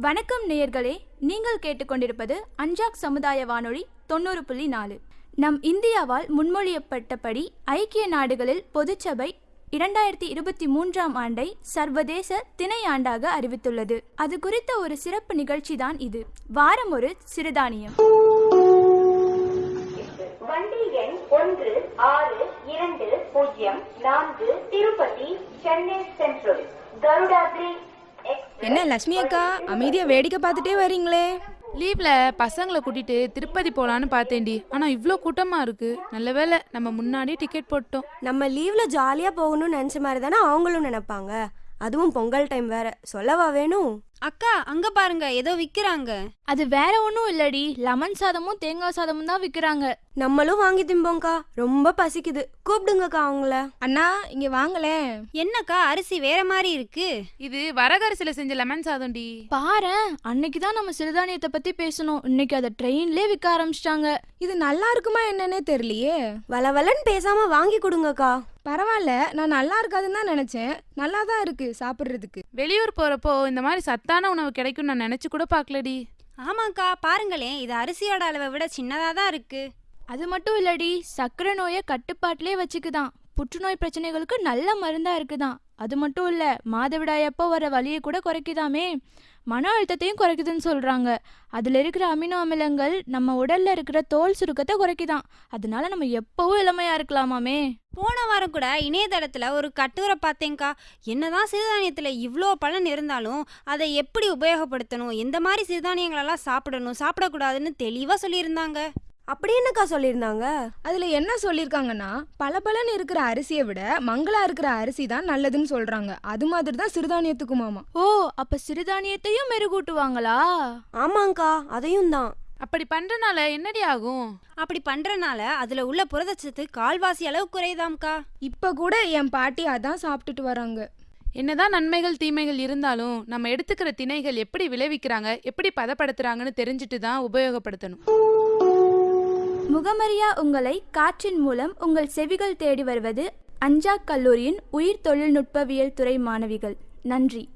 வணக்கம் நேயர்களே நீங்கள் கேட்டுக்கொண்டிருப்பது அஞ்சாக் சமுதாய வானொலி தொண்ணூறு புள்ளி நாலு. நம் இந்தியாவால் முன்மொழியப்பட்டபடி ஐக்கிய நாடுகளில் பொதுச்சபை இரண்டாயிரத்தி இருபத்தி மூன்றாம் ஆண்டை சர்வதேச திணை ஆண்டாக அறிவித்துள்ளது. அது குறித்த ஒரு சிறப்பு நிகழ்ச்சி தான் இது. வாரம் ஒரு சிறுதானியம். வண்டி எண் ஒன்று ஆறு இரண்டு பூஜ்ஜியம் நான்கு திருப்பதி சென்னை சென்ட்ரல். கருடாத்ரி என்ன லட்சுமி அக்கா? அமைதியா வேடிக்கை பார்த்துட்டே வரீங்களே. லீவ்ல பசங்களை கூட்டிட்டு திருப்பதி போலான்னு பார்த்தேன்டி. ஆனா இவ்ளோ கூட்டமா இருக்கு. நல்ல வேளை நம்ம முன்னாடி டிக்கெட் போட்டோம். நம்ம லீவ்ல ஜாலியா போகணும்னு நினைச்ச மாதிரி தானே அவங்களும் நினைப்பாங்க. அதுவும் பொங்கல் டைம் வேற. சொல்லவா வேணும் அக்கா அங்க பாருங்க ஏதோ விக்கிறாங்க. அது வேற ஒன்றும் இல்லடி. லெமன் சாதமும் தேங்காய் சாதமும் தான் விற்கிறாங்க நம்மளும் வாங்கி திம்போங்கக்கா ரொம்ப பசிக்குது. கூப்பிடுங்கக்கா அவங்கள. அண்ணா இங்க வாங்களேன் என்னக்கா அரிசி வேற மாதிரி இருக்கு. இது வரகரிசில செஞ்ச லெமன் சாதம்டி. பாரேன் அன்னைக்கு தான் நம்ம சிறுதானியத்தை பத்தி பேசணும். இன்னைக்கு அதை ட்ரெயின்லேயே விற்க ஆரம்பிச்சிட்டாங்க. இது நல்லா இருக்குமா என்னன்னே தெரியலையே. வளவலன்னு பேசாம வாங்கி கொடுங்கக்கா. பரவாயில்ல நான் நல்லா இருக்காதுன்னு தான் நினைச்சேன். நல்லா தான் இருக்கு சாப்பிடுறதுக்கு. வெளியூர் போறப்போ இந்த மாதிரி சத்தான உணவு கிடைக்கும் நான் நினைச்சு கூட பார்க்கலடி. ஆமாக்கா பாருங்களேன் இது அரிசியோட அளவை விட சின்னதா தான் இருக்கு. அது மட்டும் இல்லடி சர்க்கரை நோயை கட்டுப்பாட்டிலே வச்சுக்குதான். புற்றுநோய் பிரச்சனைகளுக்கு நல்ல மருந்தா இருக்குதாம் அது மட்டும் இல்ல மாதவிடாயப்போ வர வலியை கூட குறைக்குதாமே. மன அழுத்தத்தையும் குறைக்குதுன்னு சொல்றாங்க. அதுல இருக்கிற அமினோ அமிலங்கள் நம்ம உடல்ல இருக்கிற தோல் சுருக்கத்தை குறைக்குதாம் அதனால நம்ம எப்பவும் இளமையா இருக்கலாமாமே. போன வாரம் கூட இணையதளத்துல ஒரு கட்டுரை பார்த்தேங்க்கா என்னதான் சிறுதானியத்துல இவ்வளோ பலன் இருந்தாலும் அதை எப்படி உபயோகப்படுத்தணும்? எந்த மாதிரி சிறுதானியங்களெல்லாம் சாப்பிடணும்? சாப்பிடக்கூடாதுன்னு தெளிவா சொல்லியிருந்தாங்க. அப்படி என்னக்கா சொல்லியிருந்தாங்க? அதுல என்ன சொல்லிருக்காங்கன்னா பல இருக்கிற அரிசியை விட மங்களா இருக்கிற அரிசி தான் நல்லதுன்னு சொல்றாங்க. அது மாதிரி தான் சிறுதானியத்துக்குமாமா ஓ அப்ப சிறுதானியத்தையும் மெருகூட்டுவாங்களா? ஆமாங்கக்கா அதையும் தான். அப்படி பண்றனால என்னடி ஆகும்? அப்படி பண்றனால அதுல உள்ள புரதச்சத்து கால்வாசி அளவு குறையுதாம்க்கா? இப்ப கூட என் பாட்டி அதான் சாப்பிட்டுட்டு வராங்க. என்னதான் நன்மைகள் தீமைகள் இருந்தாலும் நம்ம எடுத்துக்கிற திணைகள் எப்படி விளைவிக்கிறாங்க எப்படி பதப்படுத்துறாங்கன்னு தெரிஞ்சுட்டு தான் உபயோகப்படுத்தணும். முகமறியா உங்களை காற்றின் மூலம் உங்கள் செவிகள் தேடி வருவது அஞ்சாக் கல்லூரியின் உயிர் தொழில்நுட்பவியல் துறை மாணவிகள். நன்றி.